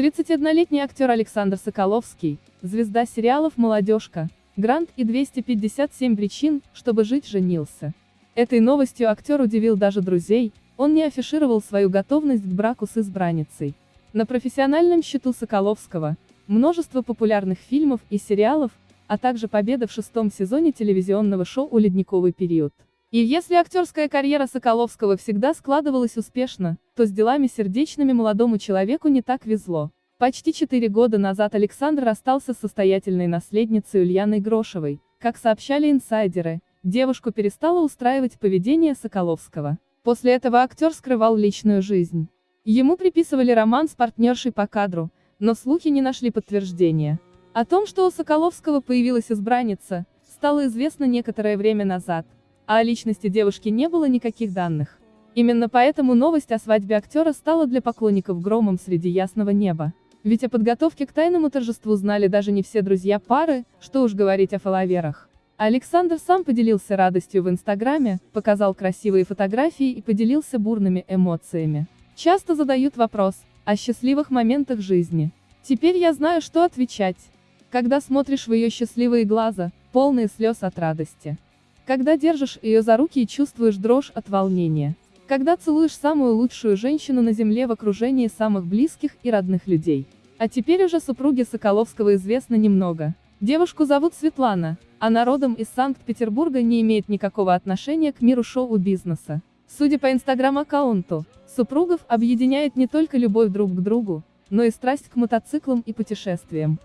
31-летний актер Александр Соколовский, звезда сериалов «Молодежка», «Грант» и 257 причин, чтобы жить женился. Этой новостью актер удивил даже друзей, он не афишировал свою готовность к браку с избранницей. На профессиональном счету Соколовского множество популярных фильмов и сериалов, а также победа в шестом сезоне телевизионного шоу «Ледниковый период». И если актерская карьера Соколовского всегда складывалась успешно, то с делами сердечными молодому человеку не так везло. Почти четыре года назад Александр расстался с состоятельной наследницей Ульяной Грошевой. Как сообщали инсайдеры, девушку перестала устраивать поведение Соколовского. После этого актер скрывал личную жизнь. Ему приписывали роман с партнершей по кадру, но слухи не нашли подтверждения. О том, что у Соколовского появилась избранница, стало известно некоторое время назад а о личности девушки не было никаких данных. Именно поэтому новость о свадьбе актера стала для поклонников громом среди ясного неба. Ведь о подготовке к тайному торжеству знали даже не все друзья пары, что уж говорить о фоловерах. Александр сам поделился радостью в Инстаграме, показал красивые фотографии и поделился бурными эмоциями. Часто задают вопрос о счастливых моментах жизни. Теперь я знаю, что отвечать. Когда смотришь в ее счастливые глаза, полные слез от радости. Когда держишь ее за руки и чувствуешь дрожь от волнения. Когда целуешь самую лучшую женщину на земле в окружении самых близких и родных людей. А теперь уже супруге Соколовского известно немного. Девушку зовут Светлана, она родом из Санкт-Петербурга не имеет никакого отношения к миру шоу-бизнеса. Судя по инстаграм-аккаунту, супругов объединяет не только любовь друг к другу, но и страсть к мотоциклам и путешествиям.